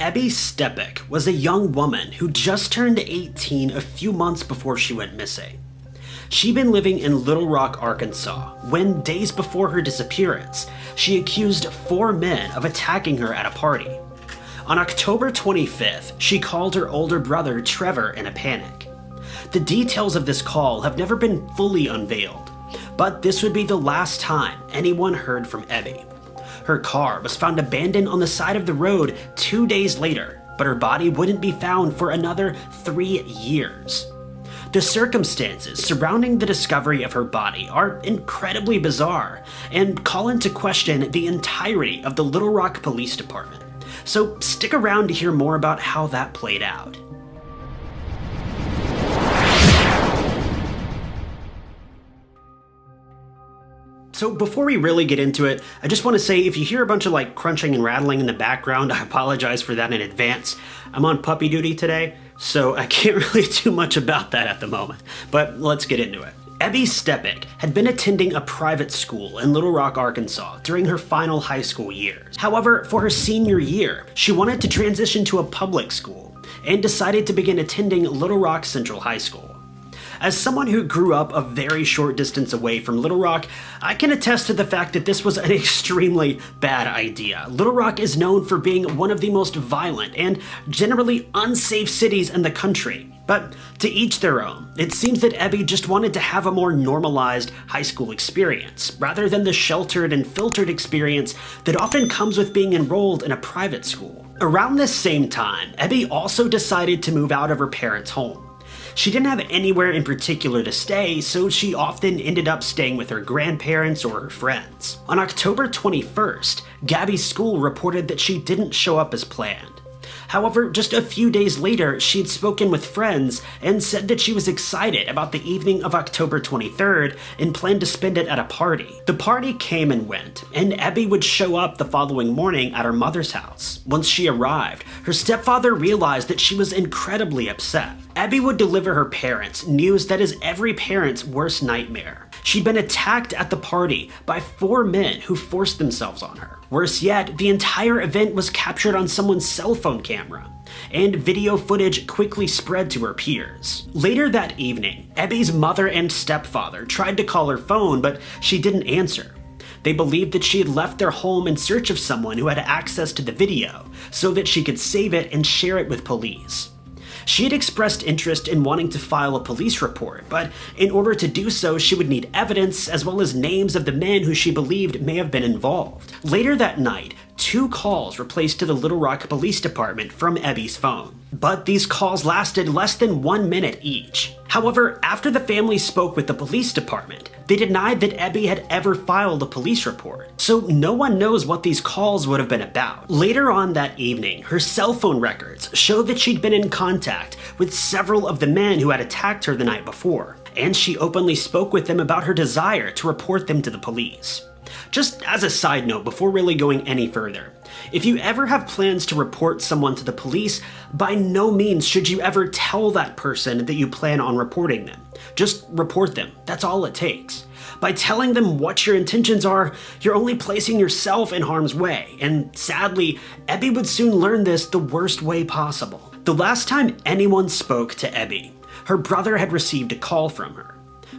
Ebby Steppach was a young woman who just turned 18 a few months before she went missing. She'd been living in Little Rock, Arkansas, when days before her disappearance, she accused four men of attacking her at a party. On October 25th, she called her older brother Trevor in a panic. The details of this call have never been fully unveiled, but this would be the last time anyone heard from Ebby. Her car was found abandoned on the side of the road two days later, but her body wouldn't be found for another three years. The circumstances surrounding the discovery of her body are incredibly bizarre and call into question the entirety of the Little Rock Police Department. So stick around to hear more about how that played out. So before we really get into it, I just want to say if you hear a bunch of like crunching and rattling in the background, I apologize for that in advance. I'm on puppy duty today, so I can't really do much about that at the moment. But let's get into it. Ebby Steppach had been attending a private school in Little Rock, Arkansas during her final high school years. However, for her senior year, she wanted to transition to a public school and decided to begin attending Little Rock Central High School. As someone who grew up a very short distance away from Little Rock, I can attest to the fact that this was an extremely bad idea. Little Rock is known for being one of the most violent and generally unsafe cities in the country. But to each their own, it seems that Ebby just wanted to have a more normalized high school experience, rather than the sheltered and filtered experience that often comes with being enrolled in a private school. Around this same time, Ebby also decided to move out of her parents' home. She didn't have anywhere in particular to stay, so she often ended up staying with her grandparents or her friends. On October 21st, Ebby's school reported that she didn't show up as planned. However, just a few days later, she had spoken with friends and said that she was excited about the evening of October 23rd and planned to spend it at a party. The party came and went, and Ebby would show up the following morning at her mother's house. Once she arrived, her stepfather realized that she was incredibly upset. Ebby would deliver her parents news that is every parent's worst nightmare. She'd been attacked at the party by four men who forced themselves on her. Worse yet, the entire event was captured on someone's cell phone camera, and video footage quickly spread to her peers. Later that evening, Ebby's mother and stepfather tried to call her phone, but she didn't answer. They believed that she had left their home in search of someone who had access to the video so that she could save it and share it with police. She had expressed interest in wanting to file a police report, but in order to do so, she would need evidence as well as names of the men who she believed may have been involved. Later that night, two calls were placed to the Little Rock Police Department from Ebby's phone. But these calls lasted less than one minute each. However, after the family spoke with the police department, they denied that Ebby had ever filed a police report. So no one knows what these calls would have been about. Later on that evening, her cell phone records show that she'd been in contact with several of the men who had attacked her the night before, and she openly spoke with them about her desire to report them to the police. Just as a side note, before really going any further, if you ever have plans to report someone to the police, by no means should you ever tell that person that you plan on reporting them. Just report them, that's all it takes. By telling them what your intentions are, you're only placing yourself in harm's way, and sadly, Ebby would soon learn this the worst way possible. The last time anyone spoke to Ebby, her brother had received a call from her.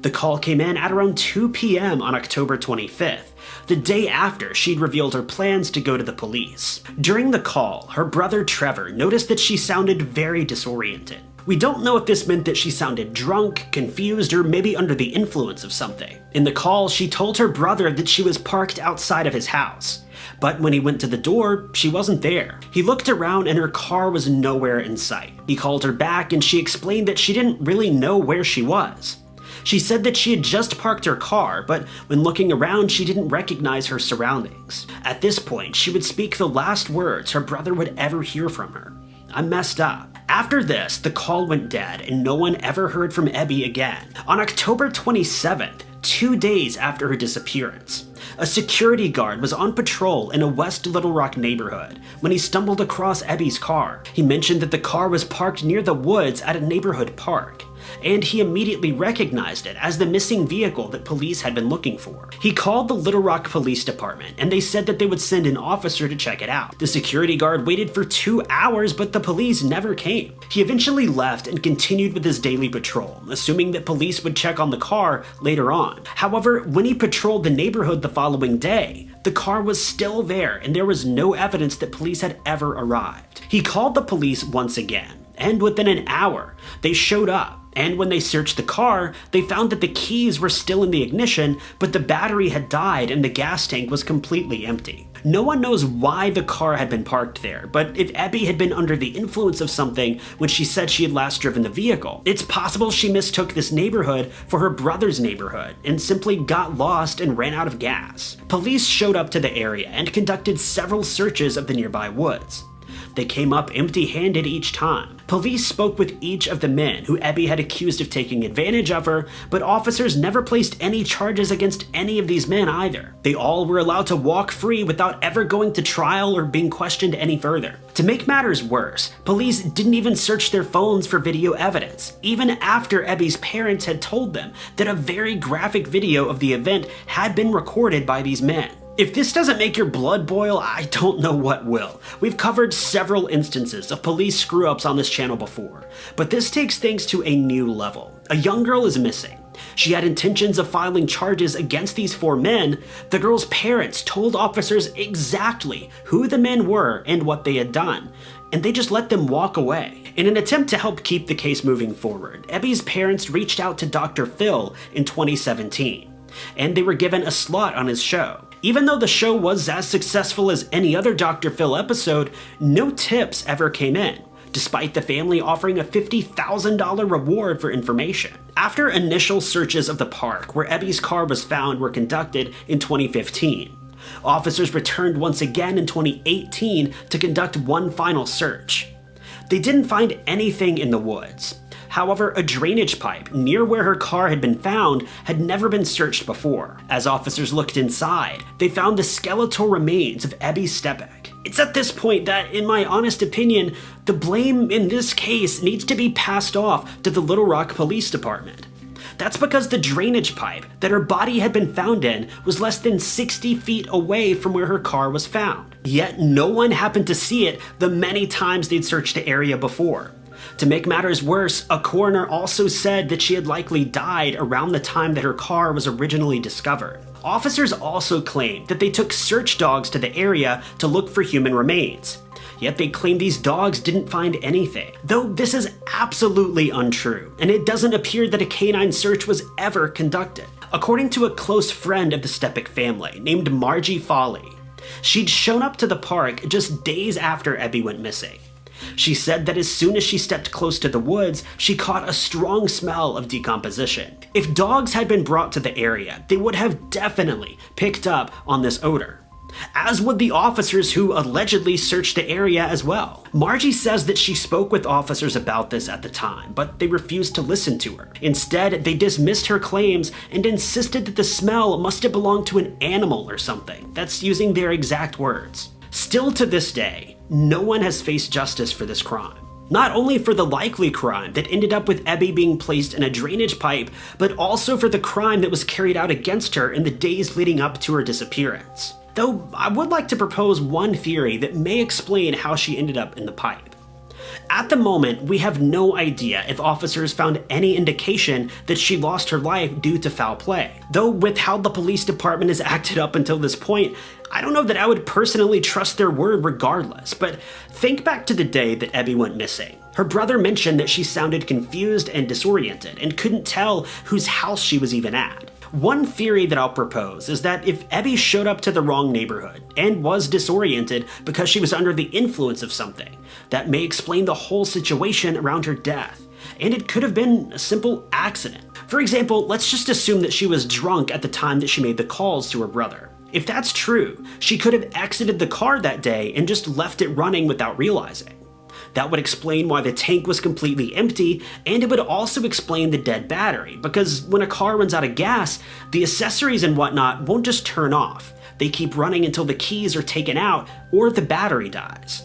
The call came in at around 2 p.m. on October 25th, the day after she'd revealed her plans to go to the police. During the call, her brother Trevor noticed that she sounded very disoriented. We don't know if this meant that she sounded drunk, confused, or maybe under the influence of something. In the call, she told her brother that she was parked outside of his house. But when he went to the door, she wasn't there. He looked around and her car was nowhere in sight. He called her back and she explained that she didn't really know where she was. She said that she had just parked her car, but when looking around, she didn't recognize her surroundings. At this point, she would speak the last words her brother would ever hear from her. I messed up. After this, the call went dead and no one ever heard from Ebby again. On October 27th, two days after her disappearance, a security guard was on patrol in a West Little Rock neighborhood when he stumbled across Ebby's car. He mentioned that the car was parked near the woods at a neighborhood park. And he immediately recognized it as the missing vehicle that police had been looking for. He called the Little Rock Police Department, and they said that they would send an officer to check it out. The security guard waited for two hours, but the police never came. He eventually left and continued with his daily patrol, assuming that police would check on the car later on. However, when he patrolled the neighborhood the following day, the car was still there and there was no evidence that police had ever arrived. He called the police once again, and within an hour, they showed up. And when they searched the car, they found that the keys were still in the ignition, but the battery had died and the gas tank was completely empty. No one knows why the car had been parked there, but if Ebby had been under the influence of something when she said she had last driven the vehicle, it's possible she mistook this neighborhood for her brother's neighborhood and simply got lost and ran out of gas. Police showed up to the area and conducted several searches of the nearby woods. They came up empty handed each time. Police spoke with each of the men who Ebby had accused of taking advantage of her, but officers never placed any charges against any of these men either. They all were allowed to walk free without ever going to trial or being questioned any further. To make matters worse, police didn't even search their phones for video evidence, even after Ebby's parents had told them that a very graphic video of the event had been recorded by these men. If this doesn't make your blood boil, I don't know what will. We've covered several instances of police screw ups on this channel before, but this takes things to a new level. A young girl is missing. She had intentions of filing charges against these four men. The girl's parents told officers exactly who the men were and what they had done, and they just let them walk away. In an attempt to help keep the case moving forward, Ebby's parents reached out to Dr. Phil in 2017, and they were given a slot on his show. Even though the show was as successful as any other Dr. Phil episode, no tips ever came in, despite the family offering a $50,000 reward for information. After initial searches of the park where Ebby's car was found were conducted in 2015, officers returned once again in 2018 to conduct one final search. They didn't find anything in the woods, However, a drainage pipe near where her car had been found had never been searched before. As officers looked inside, they found the skeletal remains of Ebby Steppach. It's at this point that, in my honest opinion, the blame in this case needs to be passed off to the Little Rock Police Department. That's because the drainage pipe that her body had been found in was less than 60 feet away from where her car was found. Yet no one happened to see it the many times they'd searched the area before. To make matters worse, a coroner also said that she had likely died around the time that her car was originally discovered. Officers also claimed that they took search dogs to the area to look for human remains. Yet they claim these dogs didn't find anything. Though this is absolutely untrue, and it doesn't appear that a canine search was ever conducted. According to a close friend of the Steppach family named Margie Foley, she'd shown up to the park just days after Ebby went missing. She said that as soon as she stepped close to the woods, she caught a strong smell of decomposition. If dogs had been brought to the area, they would have definitely picked up on this odor as would the officers who allegedly searched the area as well. Margie says that she spoke with officers about this at the time, but they refused to listen to her. Instead, they dismissed her claims and insisted that the smell must have belonged to an animal or something. That's using their exact words. Still to this day, no one has faced justice for this crime. Not only for the likely crime that ended up with Ebby being placed in a drainage pipe, but also for the crime that was carried out against her in the days leading up to her disappearance. Though I would like to propose one theory that may explain how she ended up in the pipe. At the moment, we have no idea if officers found any indication that she lost her life due to foul play. Though with how the police department has acted up until this point, I don't know that I would personally trust their word regardless, but think back to the day that Ebby went missing. Her brother mentioned that she sounded confused and disoriented and couldn't tell whose house she was even at. One theory that I'll propose is that if Ebby showed up to the wrong neighborhood and was disoriented because she was under the influence of something, that may explain the whole situation around her death. And it could have been a simple accident. For example, let's just assume that she was drunk at the time that she made the calls to her brother. If that's true, she could have exited the car that day and just left it running without realizing. That would explain why the tank was completely empty, and it would also explain the dead battery, because when a car runs out of gas, the accessories and whatnot won't just turn off. They keep running until the keys are taken out or the battery dies.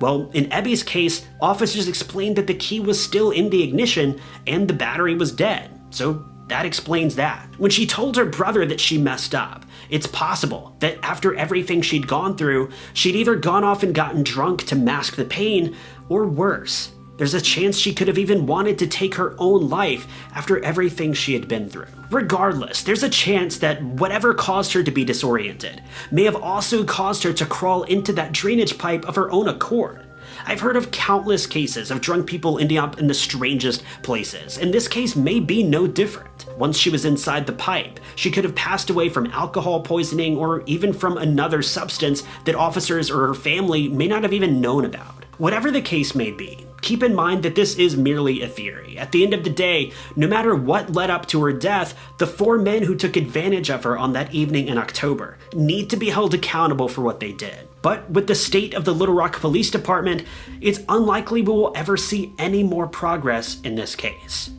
Well, in Ebby's case, officers explained that the key was still in the ignition and the battery was dead. So that explains that. When she told her brother that she messed up, it's possible that after everything she'd gone through, she'd either gone off and gotten drunk to mask the pain, or worse, there's a chance she could have even wanted to take her own life after everything she had been through. Regardless, there's a chance that whatever caused her to be disoriented may have also caused her to crawl into that drainage pipe of her own accord. I've heard of countless cases of drunk people ending up in the strangest places, and this case may be no different. Once she was inside the pipe, she could have passed away from alcohol poisoning or even from another substance that officers or her family may not have even known about. Whatever the case may be, keep in mind that this is merely a theory. At the end of the day, no matter what led up to her death, the four men who took advantage of her on that evening in October need to be held accountable for what they did. But with the state of the Little Rock Police Department, it's unlikely we will ever see any more progress in this case.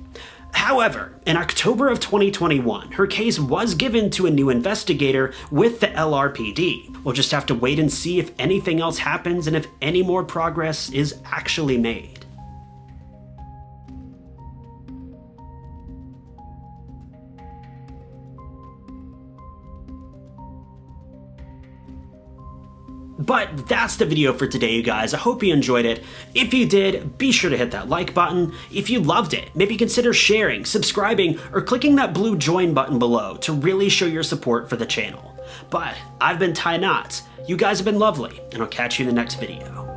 However, in October of 2021, her case was given to a new investigator with the LRPD. We'll just have to wait and see if anything else happens and if any more progress is actually made. But that's the video for today, you guys. I hope you enjoyed it. If you did, be sure to hit that like button. If you loved it, maybe consider sharing, subscribing, or clicking that blue join button below to really show your support for the channel. But I've been Ty Knotts. You guys have been lovely, and I'll catch you in the next video.